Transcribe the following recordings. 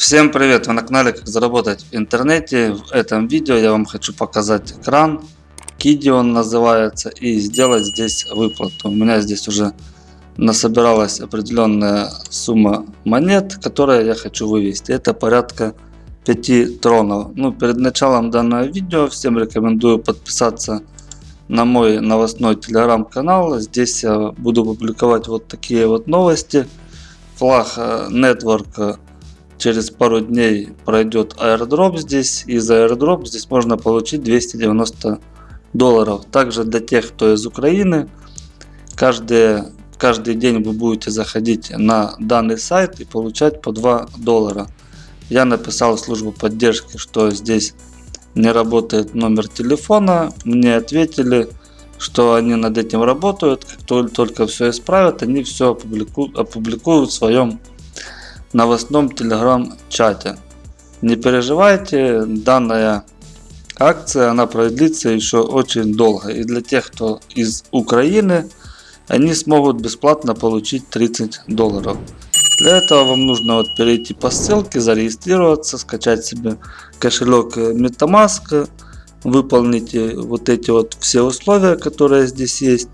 Всем привет! Вы на канале Как заработать в интернете. В этом видео я вам хочу показать экран. Киди он называется. И сделать здесь выплату. У меня здесь уже насобиралась определенная сумма монет, которые я хочу вывести. Это порядка 5 тронов. Ну, перед началом данного видео всем рекомендую подписаться на мой новостной телеграм-канал. Здесь я буду публиковать вот такие вот новости. Флаг э, Network через пару дней пройдет airdrop здесь. И за airdrop здесь можно получить 290 долларов. Также для тех, кто из Украины, каждый, каждый день вы будете заходить на данный сайт и получать по 2 доллара. Я написал службу поддержки, что здесь не работает номер телефона. Мне ответили, что они над этим работают. Как только все исправят, они все опубликуют, опубликуют в своем новостном телеграм-чате. Не переживайте, данная акция она продлится еще очень долго. И для тех, кто из Украины, они смогут бесплатно получить 30 долларов. Для этого вам нужно вот перейти по ссылке, зарегистрироваться, скачать себе кошелек MetaMask, выполните вот эти вот все условия, которые здесь есть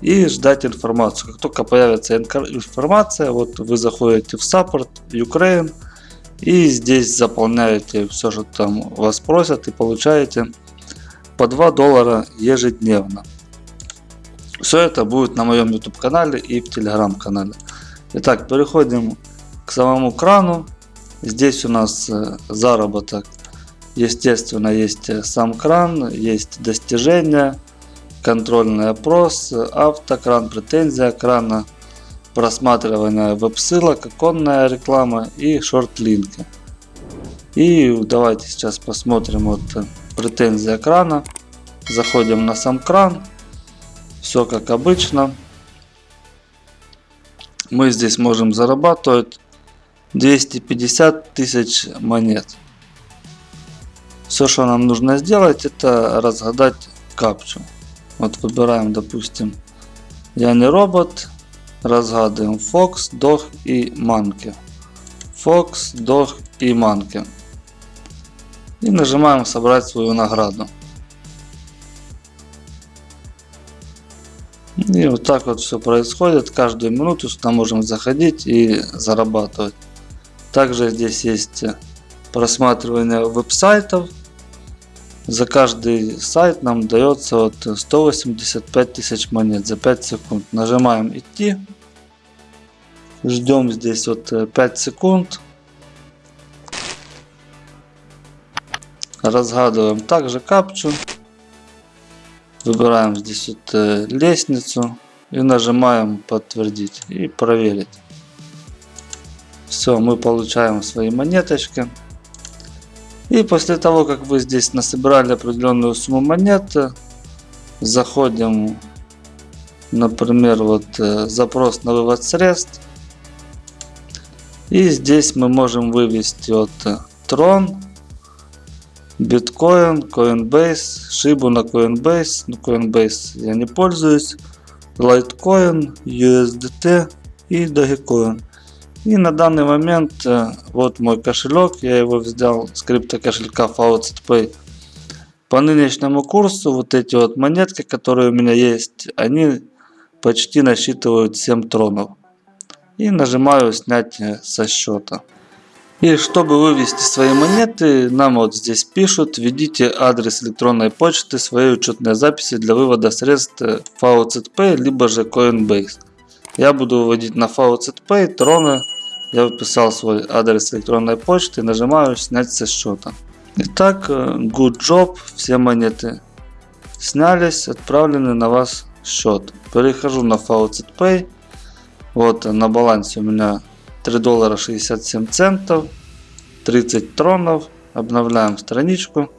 и ждать информацию. Как только появится информация, вот вы заходите в Support Ukraine и здесь заполняете все, что там вас просят и получаете по 2 доллара ежедневно. Все это будет на моем YouTube канале и в Telegram канале. Итак, переходим к самому крану. Здесь у нас э, заработок. Естественно, есть э, сам кран, есть достижения контрольный опрос, автокран, претензия крана, просматривание веб-ссылок, оконная реклама и шорт-линки. И давайте сейчас посмотрим вот претензия крана. Заходим на сам кран. Все как обычно. Мы здесь можем зарабатывать 250 тысяч монет. Все, что нам нужно сделать, это разгадать капчу. Вот выбираем, допустим, я не робот. Разгадываем Fox, Dog и Monkey. Fox, Dog и Monkey. И нажимаем собрать свою награду. И вот так вот все происходит. Каждую минуту сюда можем заходить и зарабатывать. Также здесь есть просматривание веб-сайтов. За каждый сайт нам дается вот 185 тысяч монет за 5 секунд. Нажимаем идти. Ждем здесь вот 5 э, секунд. Разгадываем также капчу. Выбираем здесь вот э, лестницу. И нажимаем подтвердить и проверить. Все, мы получаем свои монеточки. И после того, как вы здесь насобирали определенную сумму монет, заходим, например, вот э, запрос на вывод средств. И здесь мы можем вывести вот э, Tron, биткоин, Coinbase, Шибу на Coinbase. На Coinbase я не пользуюсь. Litecoin, USDT и Dogecoin. И на данный момент э, вот мой кошелек, я его взял с крипто кошелька FaucetPay. По нынешнему курсу вот эти вот монетки, которые у меня есть, они почти насчитывают 7 тронов. И нажимаю снять со счета. И чтобы вывести свои монеты, нам вот здесь пишут, введите адрес электронной почты своей учетной записи для вывода средств FaucetPay, либо же Coinbase. Я буду выводить на FaucetPay троны. Я вписал свой адрес электронной почты нажимаю снять со счета. Итак, good job, все монеты снялись, отправлены на вас счет. Перехожу на FaucetPay. Вот на балансе у меня 3 доллара 67 центов, 30 тронов. Обновляем страничку.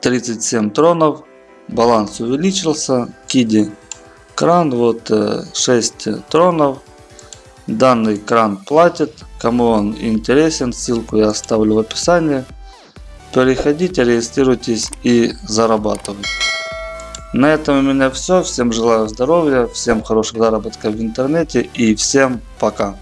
37 тронов. Баланс увеличился. Киди кран, вот 6 э, тронов. Данный кран платит. Кому он интересен, ссылку я оставлю в описании. Переходите, регистрируйтесь и зарабатывайте. На этом у меня все. Всем желаю здоровья, всем хороших заработков в интернете и всем пока.